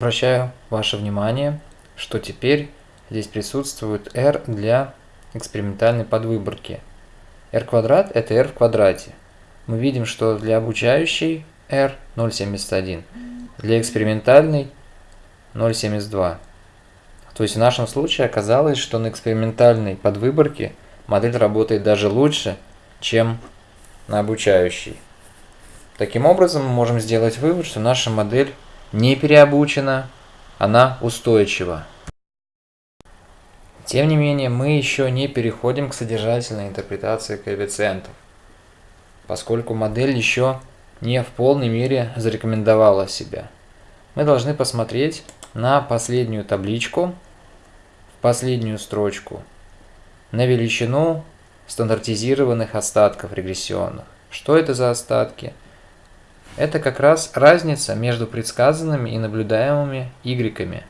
Обращаю ваше внимание, что теперь здесь присутствует r для экспериментальной подвыборки. r квадрат – это r в квадрате. Мы видим, что для обучающей r 0,71, для экспериментальной 0,72. То есть в нашем случае оказалось, что на экспериментальной подвыборке модель работает даже лучше, чем на обучающей. Таким образом, мы можем сделать вывод, что наша модель не переобучена, она устойчива. Тем не менее, мы еще не переходим к содержательной интерпретации коэффициентов, поскольку модель еще не в полной мере зарекомендовала себя. Мы должны посмотреть на последнюю табличку, в последнюю строчку, на величину стандартизированных остатков регрессионных. Что это за остатки? Это как раз разница между предсказанными и наблюдаемыми y.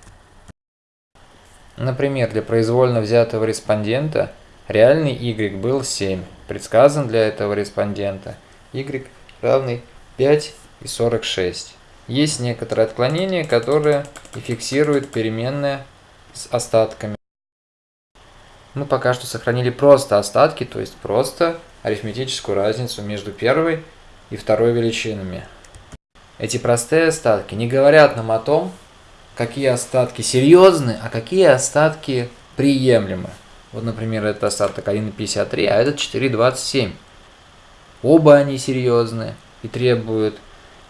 Например, для произвольно взятого респондента реальный y был 7, предсказан для этого респондента y равный 5 и 46. Есть некоторые отклонения, которые и фиксируют переменные с остатками. Мы пока что сохранили просто остатки, то есть просто арифметическую разницу между первой и второй величинами. Эти простые остатки не говорят нам о том, какие остатки серьезны, а какие остатки приемлемы. Вот, например, это остаток 1,53, а этот 4,27. Оба они серьезны и требуют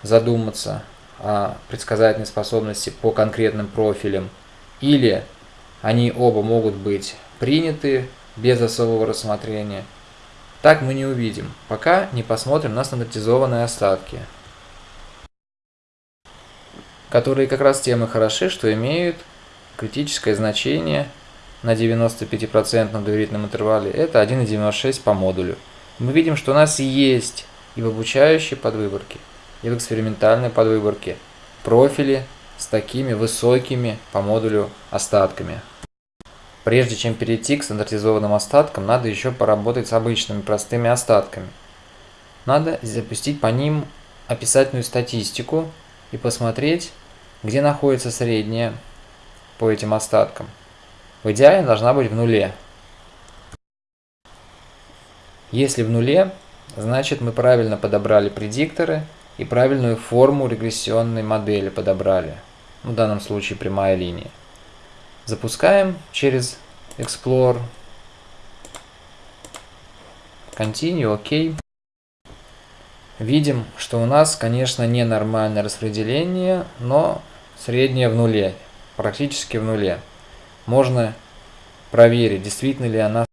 задуматься о предсказательной способности по конкретным профилям. Или они оба могут быть приняты без особого рассмотрения. Так мы не увидим, пока не посмотрим на стандартизованные остатки которые как раз тем и хороши, что имеют критическое значение на 95% доверительном интервале, это 1,96 по модулю. Мы видим, что у нас есть и в обучающей подвыборке, и в экспериментальной подвыборке профили с такими высокими по модулю остатками. Прежде чем перейти к стандартизованным остаткам, надо еще поработать с обычными простыми остатками. Надо запустить по ним описательную статистику и посмотреть, где находится средняя по этим остаткам. В идеале должна быть в нуле. Если в нуле, значит мы правильно подобрали предикторы и правильную форму регрессионной модели подобрали. В данном случае прямая линия. Запускаем через Explore. Continue, ОК. Видим, что у нас, конечно, ненормальное распределение, но среднее в нуле, практически в нуле. Можно проверить, действительно ли она